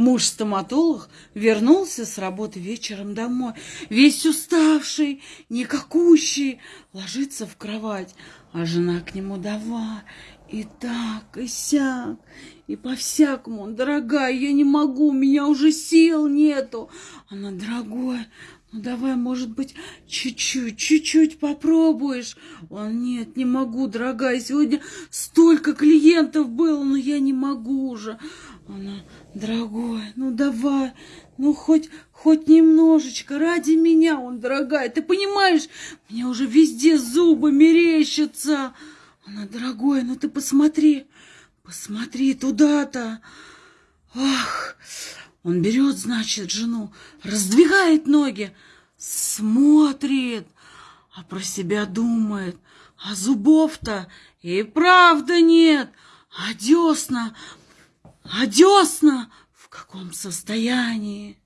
Муж-стоматолог вернулся с работы вечером домой, весь уставший, никакущий, ложится в кровать, а жена к нему давай, и так, и сяк, и по-всякому. Дорогая, я не могу, у меня уже сил нету. Она, дорогой, ну давай, может быть, чуть-чуть, чуть-чуть попробуешь. Он, нет, не могу, дорогая, сегодня столько клиентов было, но я не могу уже. Она, дорогой, ну давай, ну хоть, хоть немножечко, ради меня он, дорогая, ты понимаешь, мне уже везде зубы мерещатся. Она, дорогой, ну ты посмотри, посмотри туда-то. Ах, он берет, значит, жену, раздвигает ноги, смотрит, а про себя думает, а зубов-то и правда нет, а десна а десна в каком состоянии?